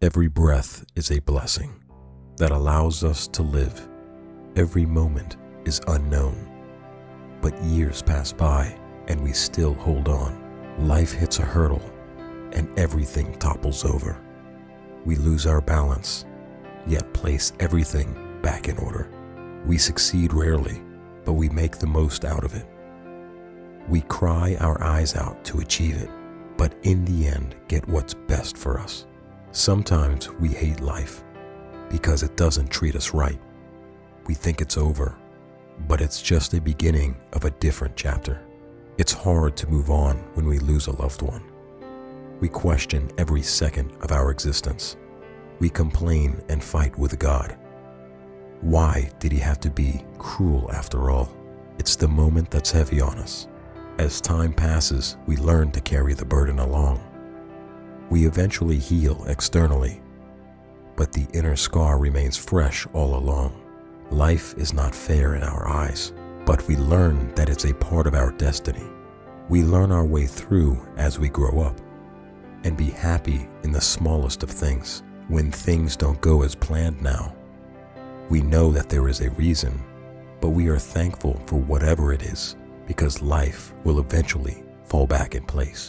Every breath is a blessing that allows us to live. Every moment is unknown. But years pass by and we still hold on. Life hits a hurdle and everything topples over. We lose our balance, yet place everything back in order. We succeed rarely, but we make the most out of it. We cry our eyes out to achieve it, but in the end get what's best for us. Sometimes we hate life because it doesn't treat us right. We think it's over, but it's just the beginning of a different chapter. It's hard to move on when we lose a loved one. We question every second of our existence. We complain and fight with God. Why did he have to be cruel after all? It's the moment that's heavy on us. As time passes, we learn to carry the burden along. We eventually heal externally, but the inner scar remains fresh all along. Life is not fair in our eyes, but we learn that it's a part of our destiny. We learn our way through as we grow up and be happy in the smallest of things. When things don't go as planned now, we know that there is a reason, but we are thankful for whatever it is because life will eventually fall back in place.